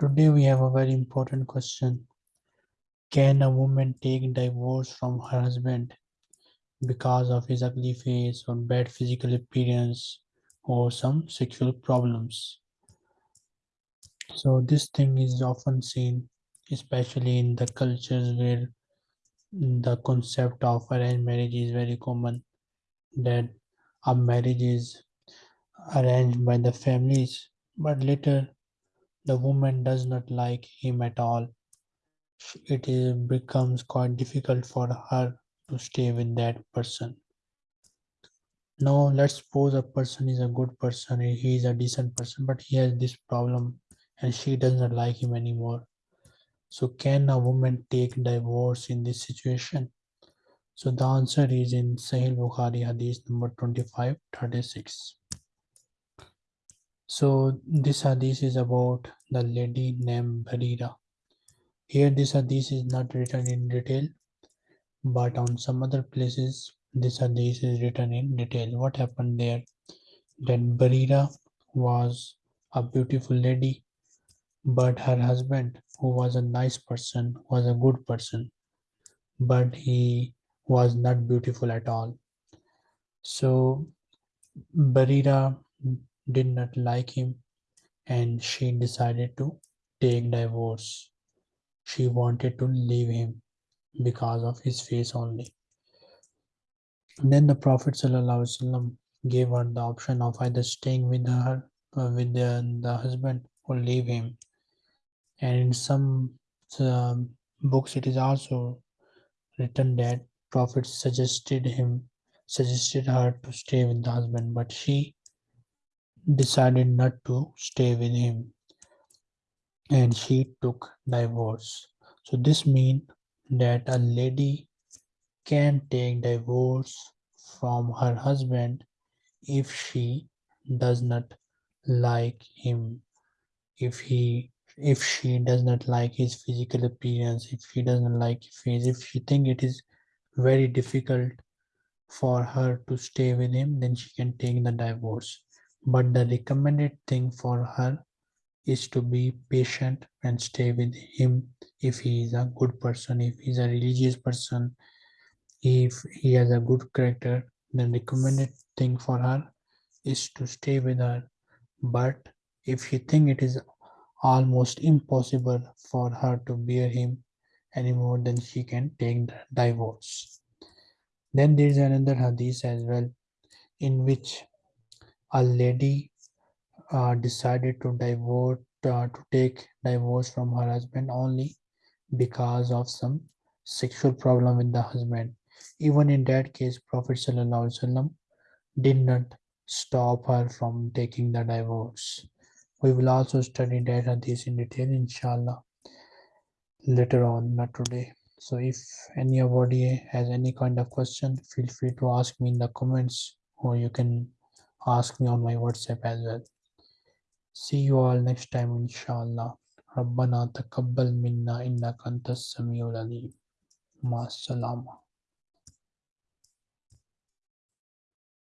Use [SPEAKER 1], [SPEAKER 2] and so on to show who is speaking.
[SPEAKER 1] Today we have a very important question. Can a woman take divorce from her husband because of his ugly face or bad physical appearance or some sexual problems? So this thing is often seen especially in the cultures where the concept of arranged marriage is very common that a marriage is arranged by the families but later the woman does not like him at all. It is, becomes quite difficult for her to stay with that person. Now let's suppose a person is a good person he is a decent person but he has this problem and she does not like him anymore. So can a woman take divorce in this situation so the answer is in Sahih Bukhari Hadith number 2536. So this Hadith is about the lady named Barira. Here this Hadith is not written in detail, but on some other places this Hadith is written in detail. What happened there? That Barira was a beautiful lady, but her husband, who was a nice person, was a good person, but he was not beautiful at all. So Barira did not like him and she decided to take divorce. She wanted to leave him because of his face only. then the Prophet ﷺ gave her the option of either staying with her, uh, with the, the husband, or leave him. And in some uh, books, it is also written that Prophet suggested him, suggested her to stay with the husband, but she decided not to stay with him and she took divorce. So this means that a lady can take divorce from her husband if she does not like him if he if she does not like his physical appearance if she doesn't like his if she think it is very difficult for her to stay with him then she can take the divorce. But the recommended thing for her is to be patient and stay with him. If he is a good person if he is a religious person if he has a good character then recommended thing for her is to stay with her. But if she think it is almost impossible for her to bear him anymore then she can take the divorce. Then there is another hadith as well in which a lady uh, decided to divorce uh, to take divorce from her husband only because of some sexual problem with the husband. Even in that case prophet did not stop her from taking the divorce. We will also study that hadith in detail inshallah later on not today so if anybody has any kind of question feel free to ask me in the comments or you can ask me on my whatsapp as well see you all next time inshallah ربنا تقبل منا إنك أنت السميع العليم مع السلامة